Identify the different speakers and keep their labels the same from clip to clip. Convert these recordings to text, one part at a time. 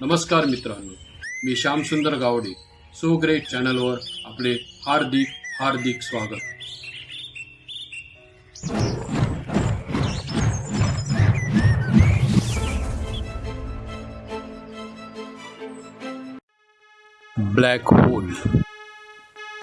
Speaker 1: नमस्कार मित्रांनो मी श्यामसुंदर गावडे सो ग्रेट चॅनलवर आपले हार्दिक हार्दिक स्वागत. Black hole.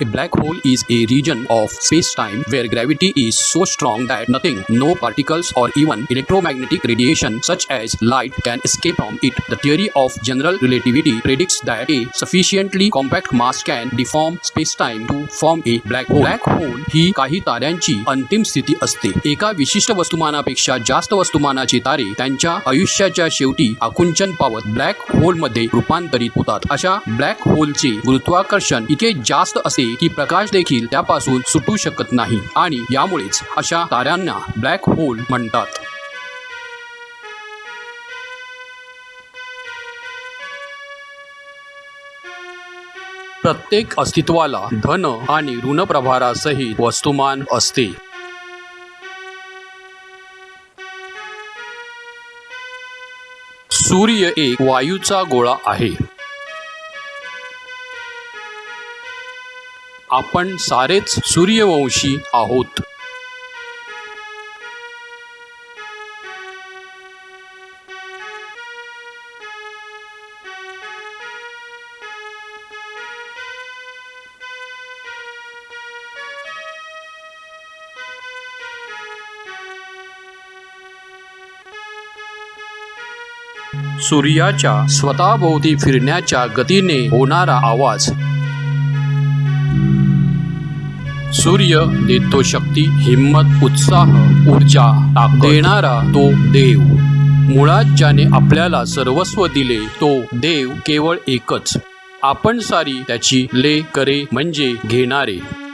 Speaker 1: A black hole is a region of space-time where gravity is so strong that nothing, no particles or even electromagnetic radiation such as light can escape from it. The theory of general relativity predicts that a sufficiently compact mass can deform space-time to form a black hole. Black hole ही काही ताऱ्यांची अंतिम स्थिती असते एका विशिष्ट वस्तुमानापेक्षा जास्त वस्तुमानाचे तारे त्यांच्या आयुष्याच्या शेवटी आकुंचन पावत ब्लॅक होलमध्ये रूपांतरित होतात अशा ब्लॅक होलचे गुरुत्वाकर्षण इतके जास्त असे असते की प्रकाश देखील त्यापासून सुटू शकत नाही आणि यामुळेच अशा ताऱ्यांना ब्लॅक होल म्हणतात. प्रत्येक अस्तित्वाला धन आणि ऋण प्रभारासहित वस्तुमान असते. सूर्य एक वायूचा गोळा आहे. आपण सारेच सूर्यवंशी आहोत. सूर्याच्या स्वतःभोवती फिरण्याच्या गतीने होणारा आवाज सूर्य देतो शक्ती हिम्मत उत्साह ऊर्जा देणारा तो देव. मुळात ज्याने आपल्याला सर्वस्व दिले तो देव केवळ एकच. आपण सारी त्याची ले करे म्हणजे घेणारे.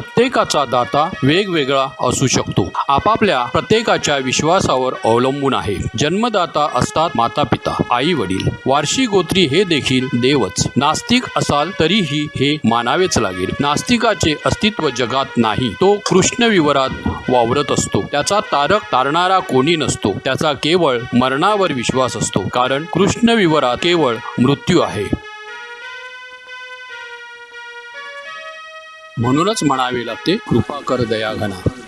Speaker 1: प्रत्येकाचा दाता वेगवेगळा असू शकतो. आपापल्या प्रत्येकाच्या विश्वासावर अवलंबून आहे. जन्मदाता असतात माता पिता आई वडील वार्षिक गोत्री हे देखील देवच. नास्तिक असाल तरीही हे मानावेच लागेल. नास्तिकाचे अस्तित्व जगात नाही. तो कृष्ण विवरात वावरत असतो. त्याचा तारक तारणारा कोणी नसतो. त्याचा केवळ मरणावर विश्वास असतो. कारण कृष्ण विवरात केवळ मृत्यू आहे. म्हणूनच म्हणावे लागते कृपा कर दया घना.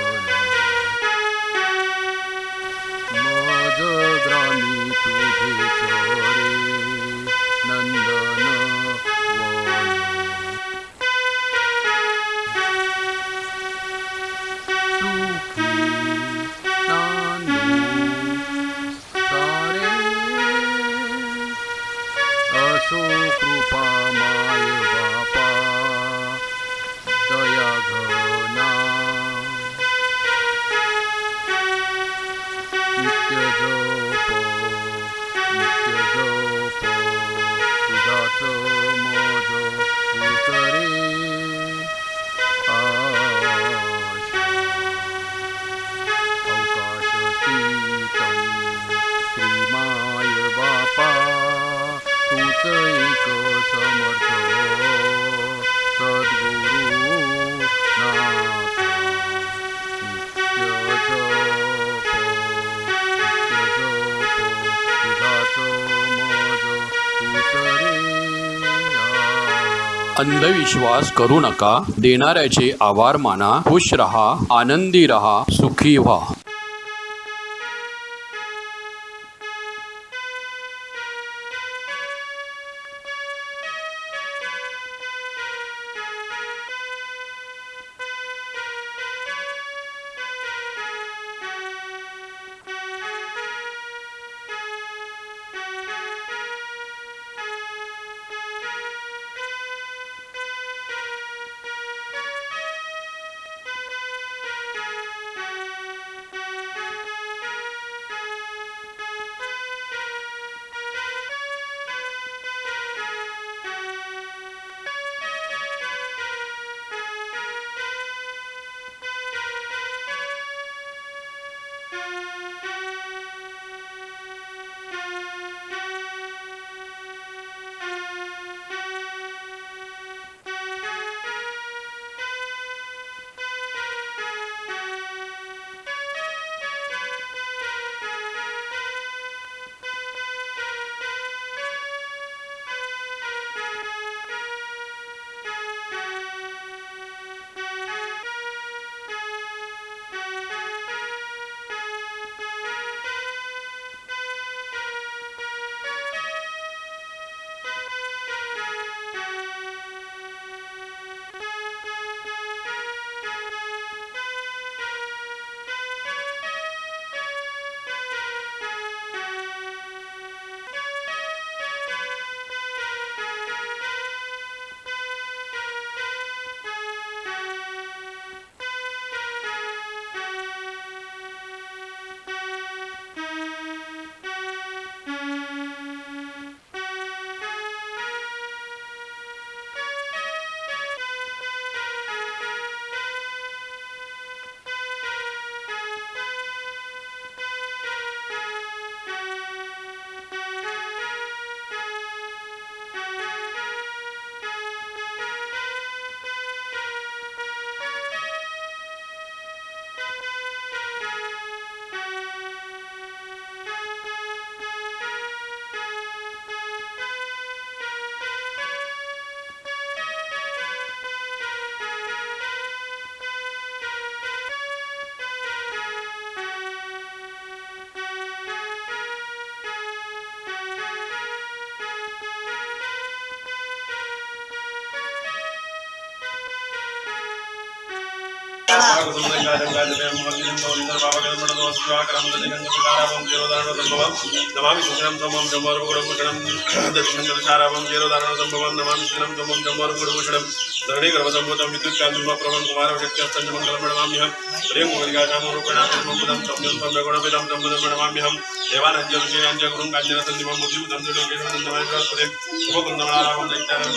Speaker 2: に一人なんだ
Speaker 1: अंधविश्वास करू नका. देणाऱ्याचे आभार माना. खुश रहा. आनंदी रहा. सुखी व्हा.
Speaker 3: नमामि शुक्लं त्वं जम्बरुगुडमुषणं दक्षिणं चारावं जीरोधारणं सम्भवं नमामि शुक्लं त्वं जम्बरुगुडमुषणं धरणी गर्भसंभूतं विद्युत्कान्तुमा प्रभं कुमारवशक्ति अस्तञ्जमङ्गलं प्रणमाम्यहं प्रेम गोलिकाकामोरुकणात्मकं संयोगं गणपितं संबुधं प्रणमाम्यहं देवानद्यभिषेयाञ्च गुरुं काञ्चनसन्दिमं मुद्युतं दुर्गेशवन्दमायसुरें उपकुन्दमलारामं दैत्यारं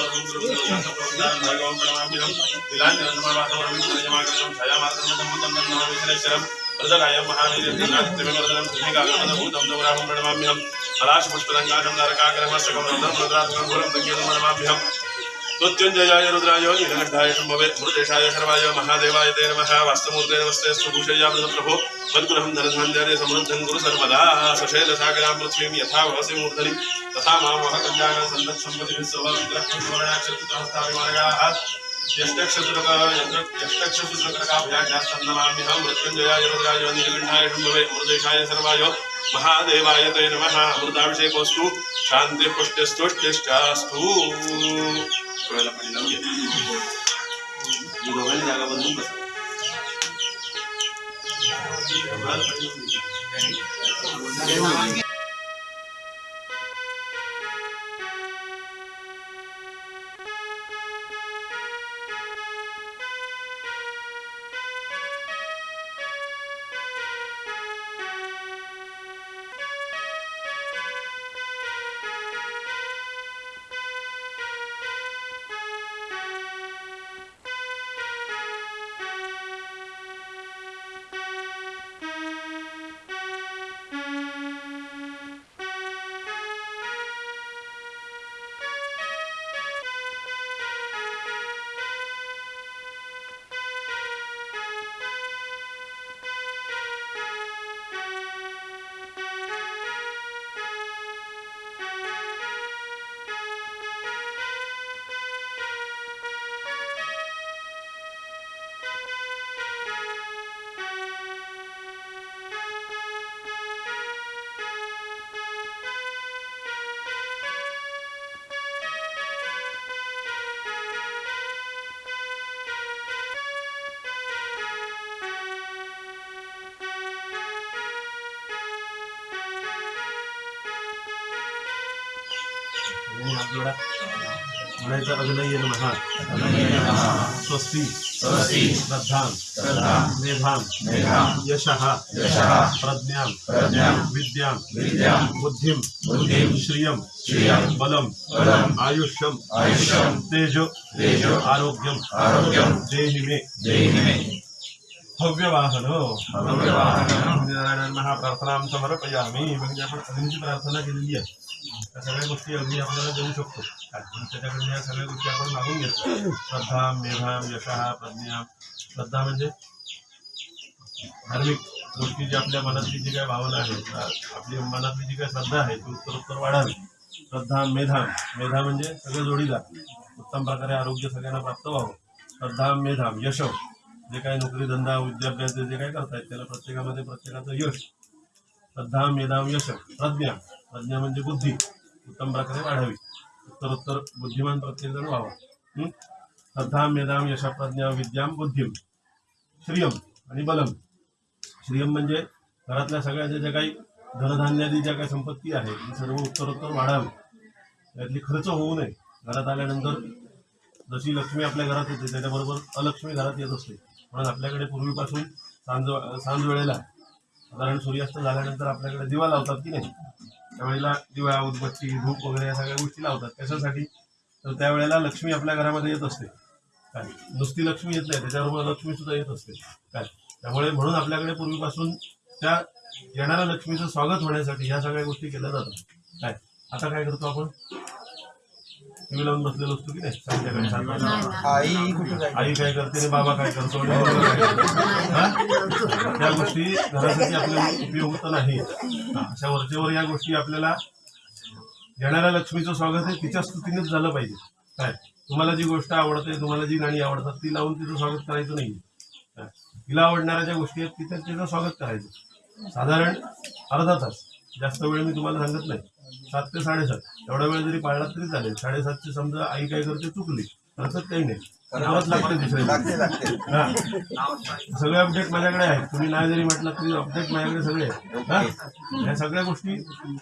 Speaker 3: प्रणमाम्यहं तिलाञ्जनमावासमरविन्दयमाकृतं छायामात्रमसम्भूतं नन्दमाविघ्नेश्वरं प्रदरायं महावीर्यनादित्यविवर्धनं भूमिकागमनभूतं दौराहं प्रणमाम्यहं पलाशपुष्पदङ्गाजं नरकाग्रहमस्तकं रन्ध्रं रुद्रात्मं गुरं दङ्गेतं प्रणमाम्यहं मृत्युञ्जयाय रुद्राय नीलकण्ठाय शम्भवे मृदेशाय शर्वाय महादेवाय ते नमः। वास्तमूर्ते नमस्ते सुभूषय्यामृतप्रभो मद्गुरहं धनधान्यानि समृद्धं गुरु सर्वदा। सशैलसागरां पृथ्वीं यथा भवसि मूर्धनि। तथा मामः कल्याणं सन्दत्सम्पतिभिः सौभाग्यग्रहणक्षत्रस्ताभिमार्गाः यष्टक्षत्रकाभ्याख्यास्तन्नमाम्यहं मृत्युञ्जयाय रुद्राय नीलकण्ठाय शम्भवे मृदेशाय सर्वाय महादेवाय ते नमः। अमृताभिषेकोऽस्तु। शान्तिपुष्टिस्तुष्टिश्चास्तु Terima kasih telah हात जोडा म्हणायचं अग्नय नमः। स्वस्ती। श्रद्धां। मेधां। यशः। प्रज्ञां। विद्यां। बुद्धिं। श्रियं। बलं आयुष्यं। तेजो। आरोग्यं देहि मे भव्यवाहन। नारायण महाप्रार्थना समर्पयामी। म्हणजे आपण अग्नीची प्रार्थना केलेली आहे त्या सगळ्या गोष्टी अगदी आपल्याला देऊ शकतो. त्याच्याकडून या सगळ्या गोष्टी आपण मागून घेतो. श्रद्धा मेधाम यशहा प्रज्ञा. श्रद्धा म्हणजे धार्मिक गोष्टी जी आपल्या मनातली जी काय भावना आहे आपली मनातली जी काय श्रद्धा आहे ती उत्तरोत्तर वाढावी. श्रद्धा मेधाम मेधा म्हणजे सगळं जोडीला उत्तम प्रकारे आरोग्य सगळ्यांना प्राप्त व्हावं. श्रद्धा मेधाम यश जे काही नोकरी धंदा विद्याभ्यास जे काही करतायत त्याला प्रत्येकामध्ये प्रत्येकाचं यश. श्रद्धा मेधाम यश प्रज्ञा. प्रज्ञा म्हणजे बुद्धी. उत्तम प्रकारे वाढावी. उत्तरोत्तर बुद्धिमान प्रत्येकजण व्हावा. श्रद्धा मेधाम यशा प्रज्ञा विद्याम बुद्धिम श्रियम आणि बलम. श्रियम म्हणजे घरातल्या सगळ्या ज्या ज्या काही धनधान्यादी ज्या काही संपत्ती आहे ती सर्व उत्तरोत्तर वाढावी. त्यातली खर्च होऊ नये. घरात आल्यानंतर जशी लक्ष्मी आपल्या घरात येते त्याच्याबरोबर अलक्ष्मी घरात येत असते. म्हणून आपल्याकडे पूर्वीपासून सांज सांज वेळेला साधारण सूर्यास्त झाल्यानंतर आपल्याकडे दिवा लावतात की नाही? त्यावेळेला दिवा उदबत्ती धूप वगैरे या सगळ्या गोष्टी लावतात. कशासाठी तर त्यावेळेला लक्ष्मी आपल्या घरामध्ये येत असते. काय नुसती लक्ष्मी येत नाही. त्याच्याबरोबर लक्ष्मी सुद्धा येत असते. काय त्यामुळे म्हणून आपल्याकडे पूर्वीपासून त्या येणाऱ्या लक्ष्मीचं स्वागत होण्यासाठी ह्या सगळ्या गोष्टी केल्या जातात. काय? आता काय करतो आपण? टीव्ही लावून बसलेलो असतो की नाही? संध्याकाळी.
Speaker 4: आई कुठे जायचं?
Speaker 3: आई काय करते आणि बाबा काय करतो? काय हा? त्या गोष्टी घरासाठी आपल्याला उपयुक्त नाही. हा, अशा वरचेवर या गोष्टी आपल्याला येणाऱ्या लक्ष्मीचं स्वागत हे तिच्या स्तुतीनेच झालं पाहिजे. काय? तुम्हाला जी गोष्ट आवडते तुम्हाला जी गाणी आवडतात ती लावून तिचं स्वागत करायचं नाही काय? तिला आवडणाऱ्या ज्या गोष्टी आहेत तिथं तिचं स्वागत करायचं. साधारण अर्धा तास. जास्त वेळ मी तुम्हाला सांगत नाही. सात ते साडेसात. एवढा वेळ जरी पाळला तरी चालेल. साडेसातची समजा आई काय करते चुकली. हरकत काही नाही. लागते दुसऱ्या
Speaker 4: लागते लागते.
Speaker 3: हा. सगळे अपडेट माझ्याकडे आहेत. तुम्ही नाही जरी म्हटलं तरी अपडेट माझ्याकडे सगळे आहेत. हा? या सगळ्या गोष्टी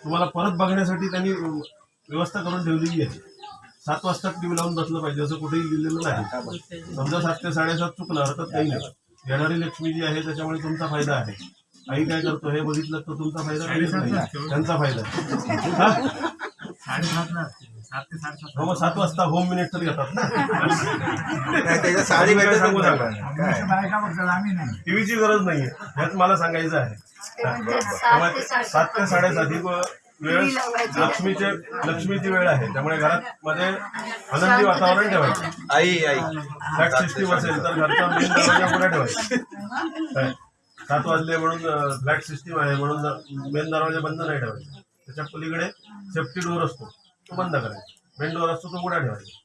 Speaker 3: तुम्हाला परत बघण्यासाठी त्यांनी व्यवस्था करून ठेवलेली आहे. सात वाजता टीव्ही लावून बसलं पाहिजे असं कुठेही लिहिलेलं नाही. समजा सात ते साडेसात चुकलं हरकत काही नाही. येणारी लक्ष्मी जी आहे त्याच्यामुळे तुमचा फायदा आहे. आई काय करतो? हे बघितलं तर तुमचा फायदा नाही. त्यांचा फायदा मग सात वाजता होम मिनिट तर घेतात ना
Speaker 4: साडी
Speaker 3: सांगू
Speaker 4: नाही.
Speaker 3: नका. टीव्हीची गरज नाहीये. हेच मला सांगायचं आहे. त्यामुळे सात ते साडेसात ही वेळ लक्ष्मीचे लक्ष्मीची वेळ आहे. त्यामुळे घरात मध्ये आनंदी वातावरण ठेवायचं.
Speaker 4: आई आई.
Speaker 3: फ्लॅट सिस्टीम असेल तर घरचा मेन दरवाजा पुढे ठेवायचा? सात वाजले म्हणून ब्लॅक सिस्टीम आहे म्हणून मेन दरवाजा बंद नाही ठेवायचा. त्याच्या पलीकडे सेफ्टी डोअर असतो. तो बंद करायचा. मेन डोअर असतो तो उघडा ठेवायचा.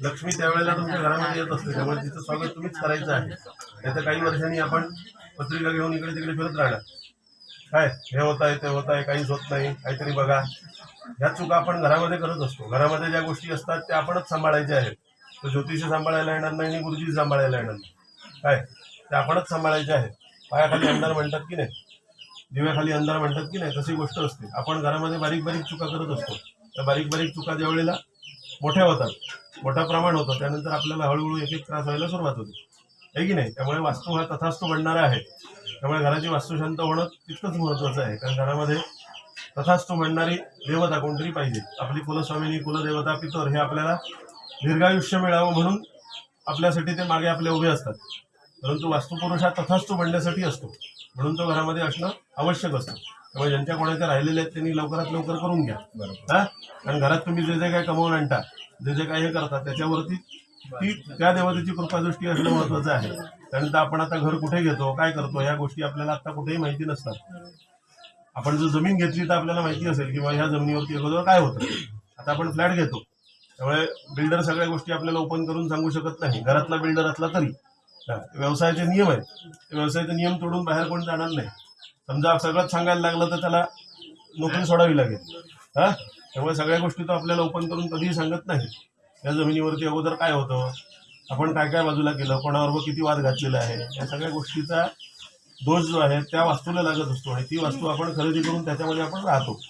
Speaker 3: लक्ष्मी त्यावेळेला तुमच्या घरामध्ये येत असते. त्यामुळे तिचं स्वागत तुम्हीच करायचं आहे. नाहीतर काही वर्षांनी आपण पत्रिका घेऊन इकडे तिकडे फिरत राहणार. काय? हे होत आहे ते होत आहे काहीच होत नाही. काहीतरी बघा. ह्या चुका आपण घरामध्ये करत असतो. घरामध्ये ज्या गोष्टी असतात त्या आपणच सांभाळायच्या आहेत. तर ज्योतिष सांभाळायला येणार नाही आणि गुरुजी सांभाळायला येणार नाही. काय? त्या आपणच सांभाळायच्या आहेत. पायाखाली अंधार म्हणतात की नाही? दिव्याखाली अंधार म्हणतात की नाही? तशी गोष्ट असते. आपण घरामध्ये बारीक बारीक चुका करत असतो. त्या बारीक बारीक चुका ज्यावेळेला मोठ्या होतात मोठं प्रमाण होतं त्यानंतर आपल्याला हळूहळू एक एक त्रास व्हायला सुरुवात होते. आहे की नाही? त्यामुळे वास्तू हा तथास्तू बनणारा आहे. त्यामुळे घराची वास्तुशांत होणं तितकंच महत्त्वाचं आहे. कारण घरामध्ये तथास्तू म्हणणारी देवता कोणतरी पाहिजे. आपली कुलस्वामिनी कुलदेवता पितर हे आपल्याला दीर्घायुष्य मिळावं म्हणून आपल्यासाठी ते मागे आपले उभे असतात. परंतु वास्तुपुरुष हा तथास्तू बनण्यासाठी असतो. म्हणून तो घरामध्ये असणं आवश्यक असतं. त्यामुळे ज्यांच्या कोणाच्या राहिलेल्या आहेत त्यांनी लवकरात लवकर करून घ्या. हा? कारण घरात तुम्ही जे जे काही कमवून आणता जे जे काही हे करता त्याच्यावरती ती त्या देवतेची कृपादृष्टी असणं महत्वाचं आहे. त्यानंतर आपण आता घर कुठे घेतो काय करतो ह्या गोष्टी आपल्याला आता कुठेही माहिती नसतात. आपण जर जमीन घेतली तर आपल्याला माहिती असेल किंवा ह्या जमिनीवरती अगोदर काय होतं. आता आपण फ्लॅट घेतो. त्यामुळे बिल्डर सगळ्या गोष्टी आपल्याला ओपन करून सांगू शकत नाही. घरातला बिल्डर असला तरी. व्यवसायाचे नियम आहेत. व्यवसायाचे नियम तोडून बाहेर कोण जाणार नाही. समजा सगळंच सांगायला लागलं तर त्याला नोकरी सोडावी लागेल. हा? त्यामुळे सगळ्या गोष्टी तो आपल्याला ओपन करून कधीही सांगत नाही. या जमिनीवरती अगोदर काय होतं? आपण काय काय बाजूला केलं? कोणाबरोबर किती वाद घातलेला आहे? या सगळ्या गोष्टीचा दोष जो आहे त्या वास्तूला लागत असतो आणि ती वास्तू आपण खरेदी करून त्याच्यामध्ये आपण राहतो.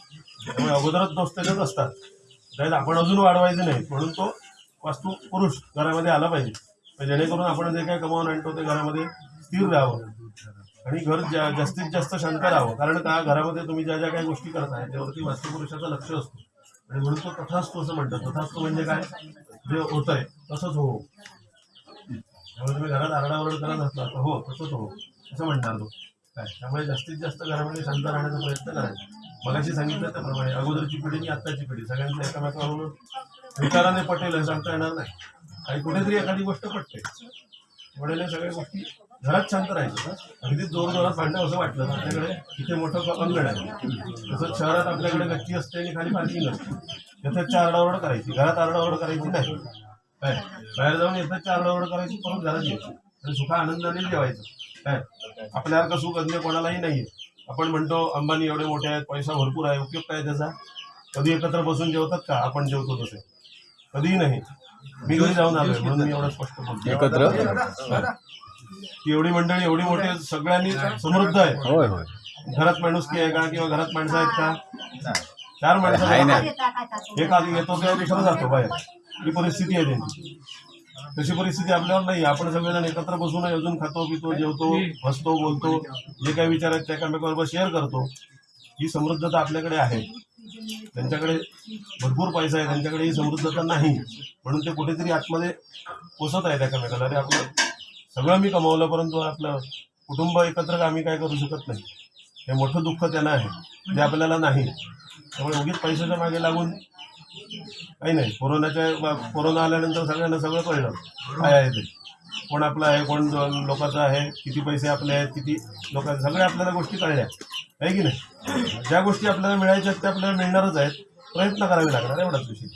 Speaker 3: त्यामुळे अगोदरच दोष त्याच्यात असतात. त्यात आपण अजून वाढवायचं नाही. म्हणून तो वास्तू पुरुष घरामध्ये आला पाहिजे. तर जेणेकरून आपण जे काय कमावून आणतो ते घरामध्ये स्थिर राहावं. आणि घर जा- जास्तीत जास्त शांत राहावं. कारण त्या घरामध्ये तुम्ही ज्या ज्या काही गोष्टी करताय त्यावरती वास्तुपुरुषाचं लक्ष असतो. आणि म्हणून तो तथास्तू असं म्हणतात. तथास्तू म्हणजे काय? जे होत आहे तसंच हो त्यामुळे तुम्ही घरात आरडाओरड करत असला तर हो तसंच हो असं म्हणणार तो. काय? त्यामुळे जास्तीत जास्त घरामध्ये शांत राहण्याचा प्रयत्न करायचा. मगाशी सांगितलं त्याप्रमाणे. अगोदरची पिढी आणि आत्ताची पिढी. सगळ्यांचं एकामेकाबरोबर विचाराने पटेल हे सांगता येणार नाही. काही कुठेतरी एखादी गोष्ट पटते. वडील सगळ्या गोष्टी घरात शांत राहायचं अगदी जोर जोरात भांडणं असं वाटलं ना आपल्याकडे इथे मोठं अंगण आहे तसंच शहरात आपल्याकडे गच्ची असते आणि खाली पार्किंग असते. येथेच आरडाओरड करायची. घरात आरडाओरड करायची नाही. काय? बाहेर जाऊन येथेच आरडाओरड करायची परत घरात यायची. आणि सुखा आनंदाने जेवायचं. काय? आपल्यासारखं सुख अन्य कोणालाही नाहीये. आपण म्हणतो अंबानी एवढे मोठे आहेत पैसा भरपूर आहे उपयोग काय त्याचा. कधी एकत्र बसून जेवतात का? आपण जेवतो तसे. कधीही नाही. मी घरी जाऊन आलोय म्हणून मी एवढं स्पष्ट बोलतो
Speaker 1: एकत्र?
Speaker 3: की एवढी मंडळी एवढी मोठी सगळ्यांनी समृद्ध आहे.
Speaker 1: होय होय.
Speaker 3: घरात माणुसकी आहे का किंवा घरात माणसं आहेत का? चार माणसं
Speaker 1: आहे ना.
Speaker 3: एक आधी येतो तेव्हा दुसरा जातो बाहेर. ही परिस्थिती आहे त्यांची. तशी परिस्थिती आपल्यावर नाही. आपण सगळेजण एकत्र बसून अजून खातो पितो जेवतो हसतो बोलतो. जे काही विचार आहेत त्या एकामेकाबरोबर शेअर करतो. ही समृद्धता आपल्याकडे आहे. त्यांच्याकडे भरपूर पैसा आहे त्यांच्याकडे ही समृद्धता नाही. म्हणून ते कुठेतरी आतमध्ये पोसत आहेत एकामेकाला. अरे आपलं सगळं मी कमावलं परंतु आपलं कुटुंब एकत्र आम्ही काय करू शकत नाही. हे मोठं दुःख त्यांना आहे जे आपल्याला नाही. त्यामुळे उगीच पैशाच्या मागे लागून काही नाही. कोरोनाच्या कोरोना आल्यानंतर सगळ्यांना सगळं कळलं काय आहे ते? कोण आपलं आहे कोण लोकांचं आहे किती पैसे आपले आहेत किती लोकांचे सगळ्या आपल्याला गोष्टी कळल्या. आहे की नाही? ज्या गोष्टी आपल्याला मिळायच्या आहेत त्या आपल्याला मिळणारच आहेत. प्रयत्न करावे लागणार एवढाच विषय.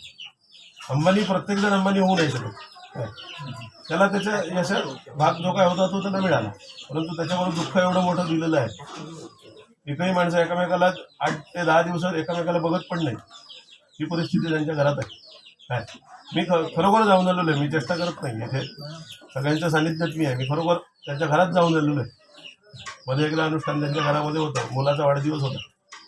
Speaker 3: अंबानी प्रत्येकजण अंबानी होऊ नाही शकत. त्याला त्याच्या यशा भाग जो काय होता तो त्याला मिळाला. परंतु त्याच्यावर दुःख एवढं मोठं दिलेलं आहे. एकही माणसं एकामेकाला आठ ते दहा दिवसात एकामेकाला बघत पण नाही. ही परिस्थिती त्यांच्या घरात आहे. काय? मी ख खरोखर जाऊन आलेलो आहे. मी चेष्टा करत नाही. इथे सगळ्यांच्या सानिध्यात मी आहे. मी खरोखर त्यांच्या घरात जाऊन आलेलो आहे. मध्ये एकदा अनुष्ठान त्यांच्या घरामध्ये होतं. मुलाचा वाढदिवस होता.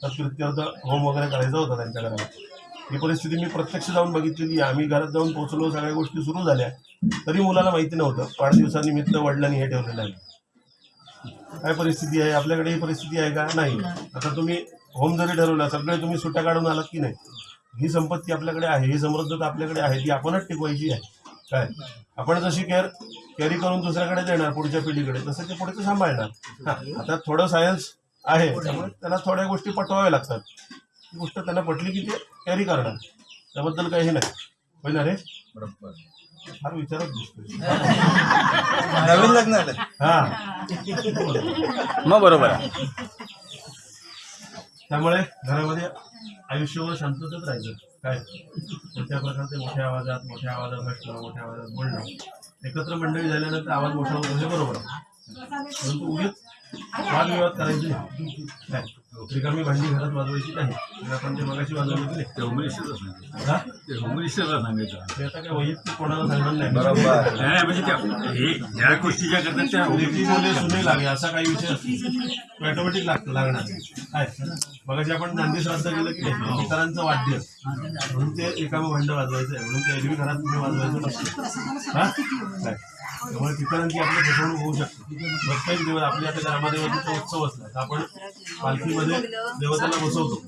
Speaker 3: तर कृत्यर्थ होम वगैरे करायचा होता त्यांच्या घरामध्ये. ही परिस्थिती मी प्रत्यक्ष जाऊन बघितलेली आहे. आम्ही घरात जाऊन पोहोचलो. सगळ्या गोष्टी सुरू झाल्या. तरी मुलाला माहिती नव्हतं. वाढदिवसानिमित्त वडिलांनी हे ठेवलेलं आहे. काय परिस्थिती आहे? आपल्याकडे ही परिस्थिती आहे का? नाही. आता तुम्ही होम जरी ठरवला सगळे तुम्ही सुट्ट्या काढून आलात की नाही? ही संपत्ती आपल्याकडे आहे ही समृद्धता आपल्याकडे आहे ती आपणच टिकवायची आहे. काय? आपण जशी केअर कॅरी करून दुसऱ्याकडे देणार पुढच्या पिढीकडे तसं ते पुढे ते सांभाळणार. हा, आता थोडं सायन्स आहे त्यामुळे त्याला थोड्या गोष्टी पटवाव्या लागतात. ती गोष्ट त्यांना पटली की ते कॅरी करणार. त्याबद्दल काही नाही. होय ना रे फार विचारत दिसतोय.
Speaker 4: नवीन लग्न
Speaker 3: हा.
Speaker 1: मग बरोबर आहे.
Speaker 3: त्यामुळे घरामध्ये आयुष्यभर शांततच राहायचं. काय? कोणत्या प्रकारचे मोठ्या आवाजात मोठ्या आवाजात हसणं मोठ्या आवाजात बोलणं. एकत्र मंडळी झाल्यानंतर आवाज मोठा होतो हे बरोबर परंतु उगीच वादविवाद करायचे नाही. काय? रिकामी भांडी घरात वाजवायची नाही. आपण ते मगाशी वाजवली की नाही
Speaker 5: होमरिस्टरला सांगायचं? ते होमरिस्टरला सांगायचं.
Speaker 3: ते आता काय वैयक्तिक कोणाला सांगणार नाही.
Speaker 4: बरोबर.
Speaker 5: नाही म्हणजे त्या हे ज्या गोष्टी ज्या करतात त्या
Speaker 3: बोले सुने लागे असा काही विषय असतो. ऑटोमॅटिक लागतो लागणार. काय मगाशी आपण नांदी श्राद्ध केलं की इतरांचं वाद्य म्हणून ते एकामं भांड वाजवायचं आहे म्हणून ते एरवी घरात तुम्ही वाजवायचं नसतं. हा? काय त्यामुळे ठिकाणांची आपली फसवणूक होऊ शकते. प्रत्येक दिवस आपल्या आता ग्रामदेवतेचा उत्सव असला तर आपण पालखीमध्ये देवताला बसवतो.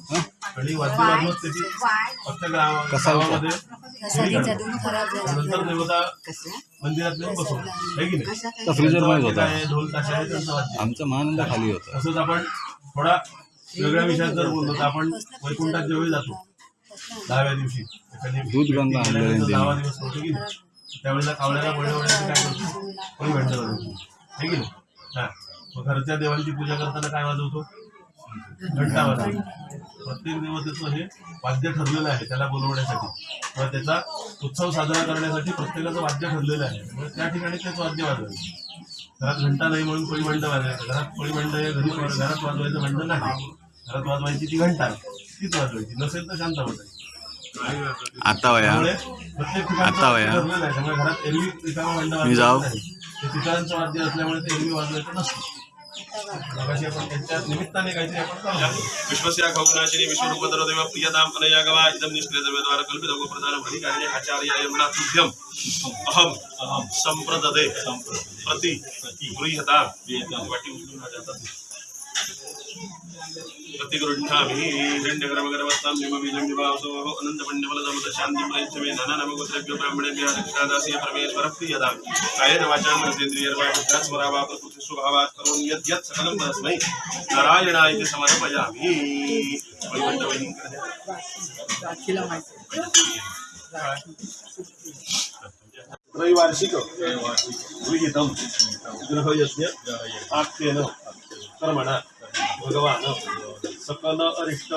Speaker 3: आणि वाद्य वाजवत त्याची फक्त गाव गावामध्ये. नंतर देवता मंदिरात नेऊन बसवतो. आहे की नाही? ढोल ताशा आहे? त्यांचं वाद्य.
Speaker 1: आमचा महानंद खाली होता.
Speaker 3: तसंच आपण थोडा वेगळ्या विषयात जर बोललो तर आपण वैकुंठात ज्यावेळी जातो. दहाव्या दिवशी एखादी
Speaker 1: दूध गंगा.
Speaker 3: दहावा दिवस होतो की नाही? त्यावेळेला कावळ्याला बळवण्याची म्हणजे काय करतो? कोणी भेट वाजवतो आहे की नाही? हा. मग घरच्या देवांची पूजा करताना काय वाजवतो? घंटा वाजवतो. प्रत्येक देवतेचं हे वाद्य ठरलेलं आहे त्याला बोलवण्यासाठी. किंवा त्याचा उत्सव साजरा करण्यासाठी प्रत्येकाचं वाद्य ठरलेलं आहे. त्यामुळे त्या ठिकाणी तेच वाद्य वाजवायचं. घरात घंटा नाही म्हणून कोळी भांड वाजवायचं. घरात कोळी भांड हे घरी घरात वाजवायचं भांड नाही. घरात वाजवायची ती घंटा तीच वाजवायची. नसेल तर शांत बसायची
Speaker 1: आता वया. आता वया. मी जाऊ.
Speaker 3: वाद्य असल्यामुळे ते एरवी वाजवायचं नसतं. विश्वस्य अनया गवा इदं निष्क्रियद्रव्यद्वारा कल्पितं गोप्रधानं हरिकार्ये आचार्याय तुभ्यम् अहम् अहं सम्प्रददे। प्रति गृह्यतां वाटी उचलून माझ्या हातात. प्रतिगृह्णामि। हिरण्यगर्भगर्भस्तां निमबीजं विभावसोः अनन्तपण्यफलदमुत शान्तिं प्रयच्छमे नानानमगोत्रेभ्यो ब्राह्मणेभ्यः दक्षिणादासीय परमेश्वरः प्रियतां कायेन वाचां मनसेन्द्रियर्वा बुद्ध्यात्मरावा प्रकृति स्वभावात् करोमि यद् यत् सकलं परस्मै। नारायणाय इति समर्पयामि त्रैवार्षिक। गृहीतं। गृहयज्ञ। आख्येन। कर्मणा। भगवान हो. सकल अरिष्ट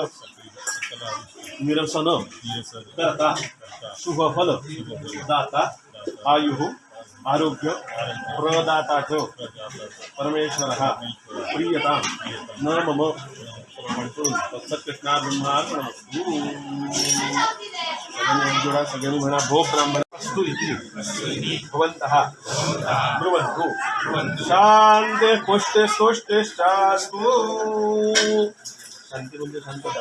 Speaker 3: निरसन. करता. शुभफल दाता. आयु. आरोग्य. प्रदाता परमेश्वर. परमेश्वरः प्रियता. न मम. म्हणतो ब्रह्मा सगळ्यांनी सगळ्यांनी म्हणा भो ब्राह्मण. अस्तु इति। भवन्तः ब्रुवन्तु। शान्ते पुष्टे स्तोष्टेश्चास्तु शांती म्हणजे शांतता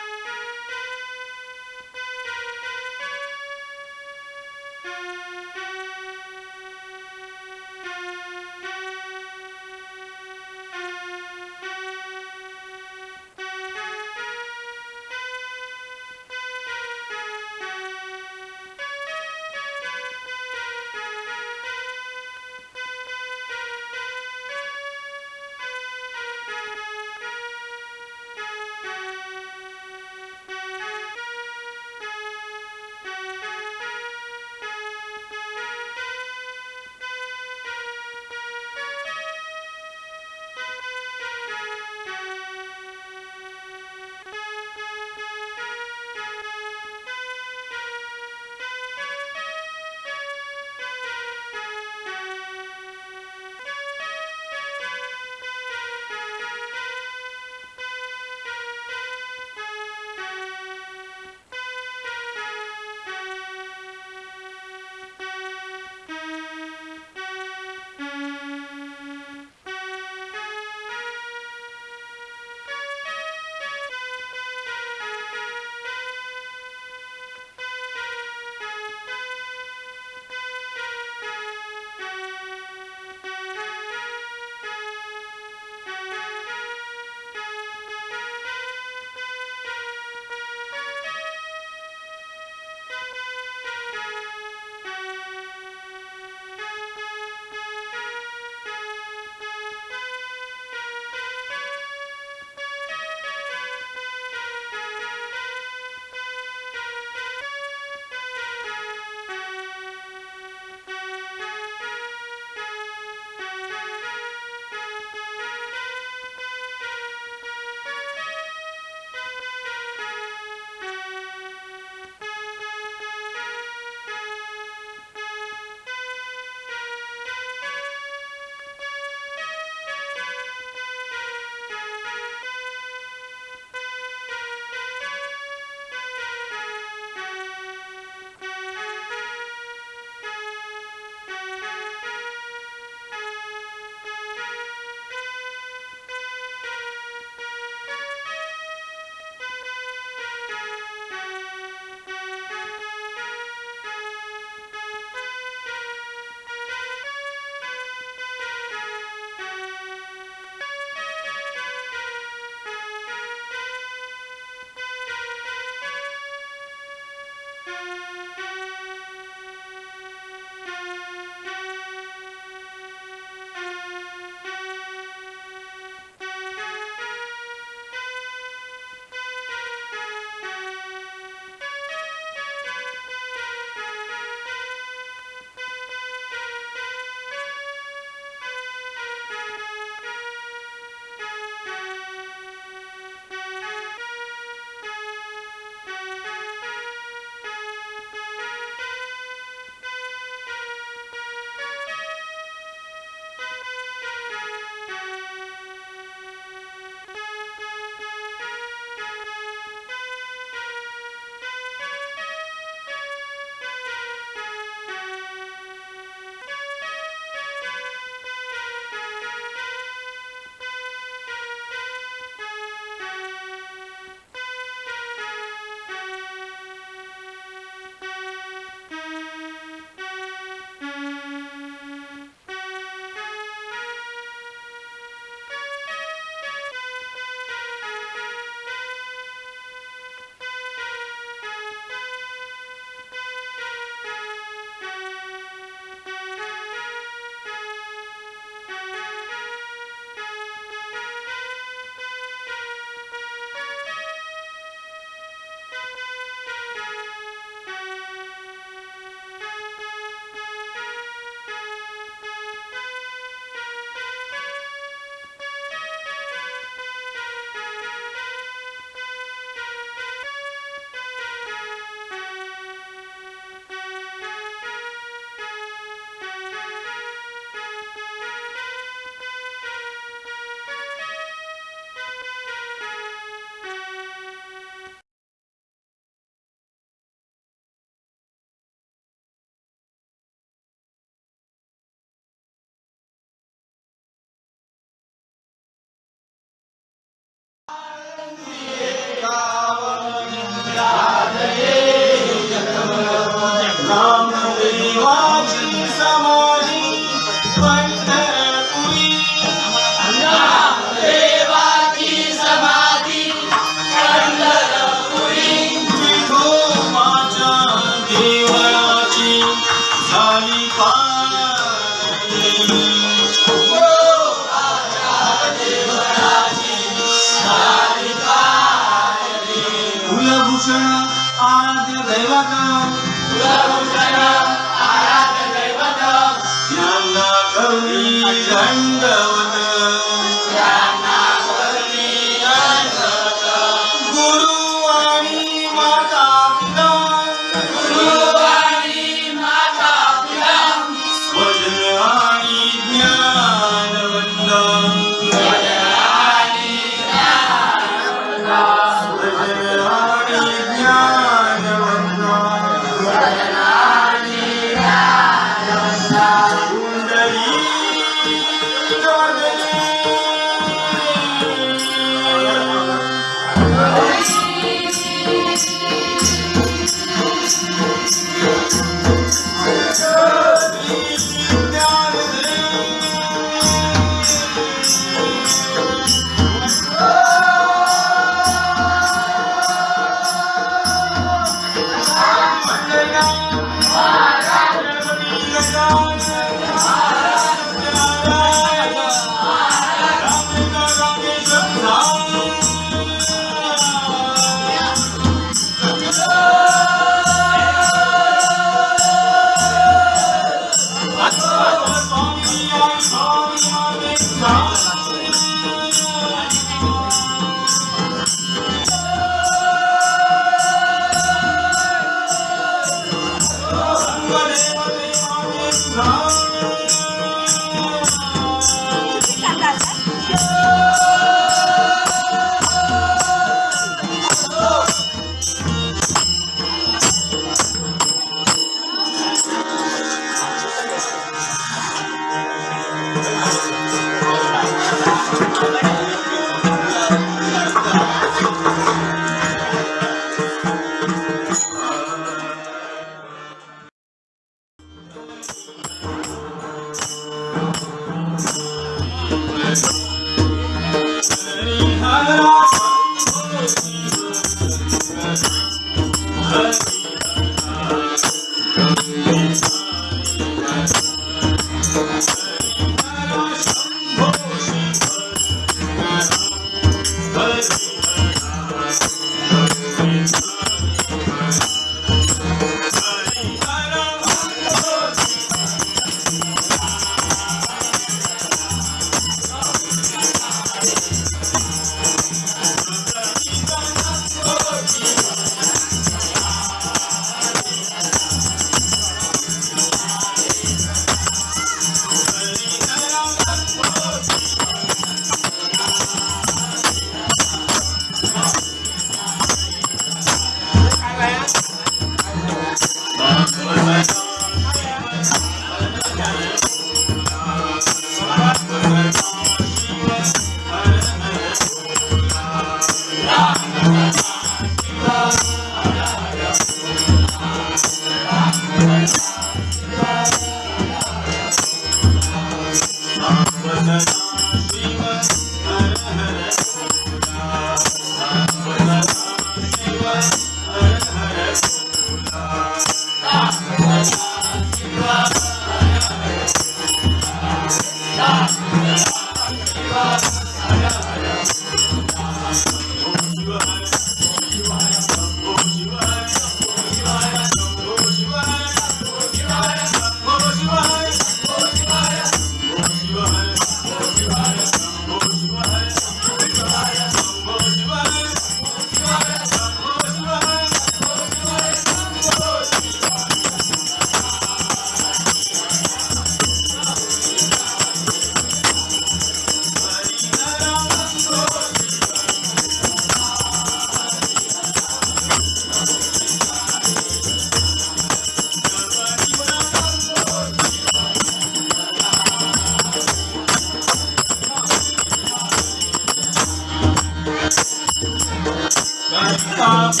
Speaker 6: Stop.